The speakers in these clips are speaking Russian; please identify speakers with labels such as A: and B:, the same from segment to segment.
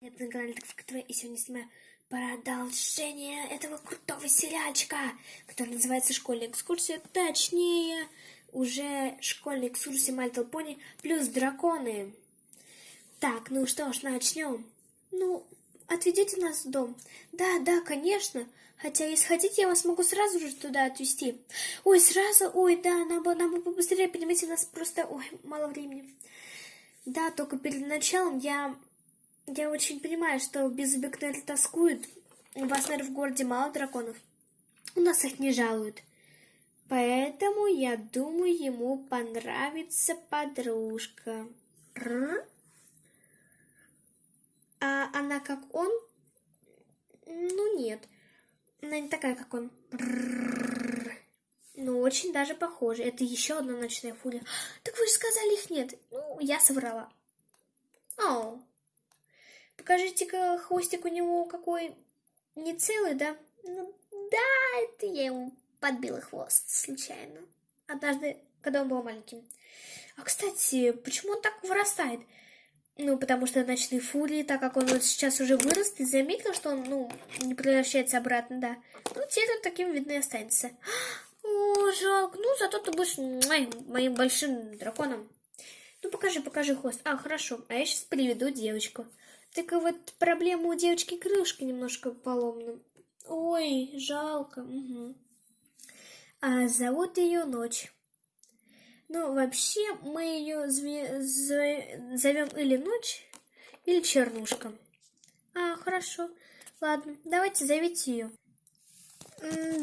A: Канале Так Фактура, и сегодня снимаю продолжение этого крутого сериальчика, который называется «Школьная экскурсия», точнее, уже «Школьная экскурсия My Little Pony» плюс драконы. Так, ну что ж, начнем. Ну, отведите нас в дом. Да, да, конечно. Хотя, если хотите, я вас могу сразу же туда отвезти. Ой, сразу? Ой, да, нам бы, нам бы побыстрее, понимаете, у нас просто, ой, мало времени. Да, только перед началом я я очень понимаю, что без Бекнель тоскуют. У вас, наверное, в городе мало драконов. У нас их не жалуют. Поэтому, я думаю, ему понравится подружка. А она как он? Ну, нет. Она не такая, как он. Ну, очень даже похоже. Это еще одна ночная фурия. Так вы же сказали, их нет. Ну, я соврала. Оу. Покажите-ка хвостик у него какой не целый, да? Ну, да, это я ему подбила хвост случайно. Однажды, когда он был маленьким. А, кстати, почему он так вырастает? Ну, потому что ночные фурии, так как он вот сейчас уже вырос, ты заметил, что он, ну, не превращается обратно, да? Ну, теперь он таким, видно, и останется. О, жалко. Ну, зато ты будешь моим большим драконом. Ну, покажи, покажи хвост. А, хорошо. А я сейчас приведу девочку. Только вот проблема у девочки крылышко немножко поломана. Ой, жалко. Угу. А зовут ее Ночь. Ну, вообще, мы ее зовем или Ночь, или Чернушка. А, хорошо. Ладно, давайте зовите ее.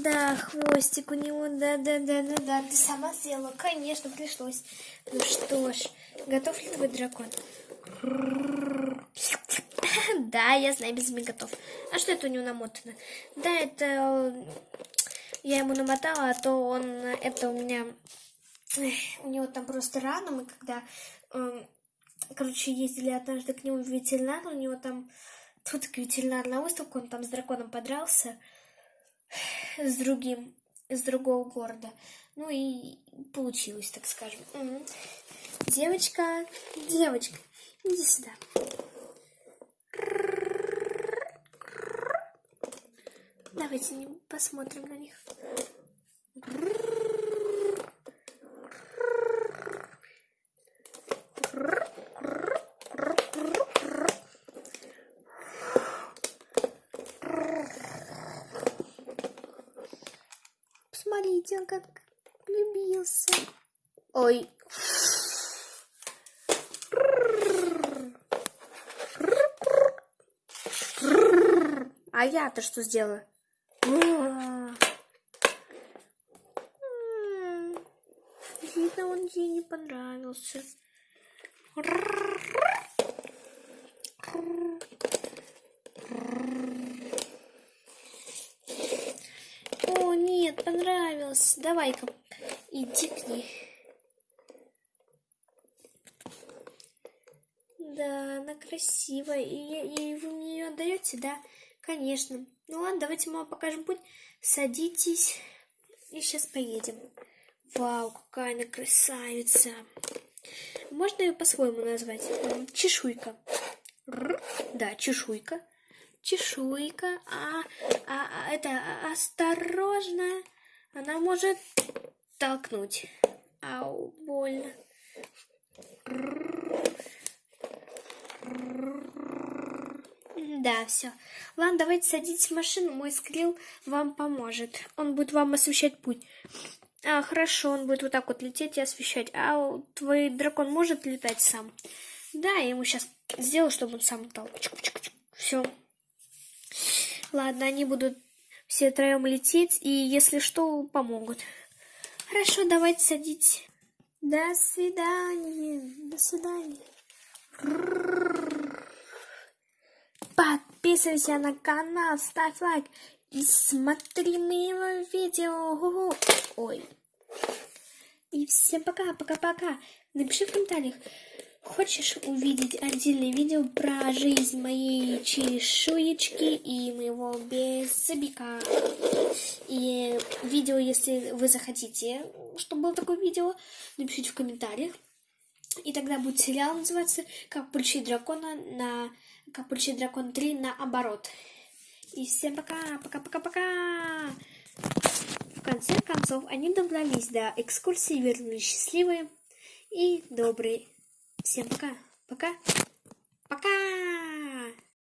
A: Да, хвостик у него, да-да-да-да-да. Ты сама сделала? Конечно, пришлось. Ну что ж, готов ли твой дракон? Да, я знаю, без готов. А что это у него намотано? Да, это я ему намотала, а то он, это у меня, у него там просто рана, мы когда, эм, короче, ездили однажды к нему в ветеринар, у него там, тут к ветеринар на выставку, он там с драконом подрался, с другим, из другого города. Ну и получилось, так скажем. Девочка, девочка, иди сюда. Давайте посмотрим на них. Посмотрите, он как влюбился. Ой. А я-то что сделала? Видно, он ей не понравился. О, нет, понравился. Давай-ка, иди к ней. Да, она красивая. И, и вы мне ее отдаете, да? Конечно. Ну ладно, давайте мы вам покажем путь. Садитесь и сейчас поедем. Вау, какая она красавица. Можно ее по-своему назвать? Чешуйка. Да, чешуйка. Чешуйка. А, а, а это а, осторожно. Она может толкнуть. Ау, больно. Да, все. Ладно, давайте садитесь в машину, мой скрил вам поможет. Он будет вам освещать путь. А, хорошо, он будет вот так вот лететь и освещать. А твой дракон может летать сам? Да, я ему сейчас сделаю, чтобы он сам летал. Все. Ладно, они будут все троем лететь, и если что, помогут. Хорошо, давайте садитесь. До свидания. До свидания. Подписывайся на канал, ставь лайк и смотри мои видео. Ой. И всем пока, пока-пока. Напиши в комментариях, хочешь увидеть отдельное видео про жизнь моей чешуечки и моего беззубика. И видео, если вы захотите, чтобы было такое видео, напишите в комментариях. И тогда будет сериал называться «Как получить дракона на... Как получить дракона 3 наоборот». И всем пока, пока-пока-пока! В конце концов, они добрались до экскурсии, вернулись счастливые и добрые. Всем пока, пока, пока!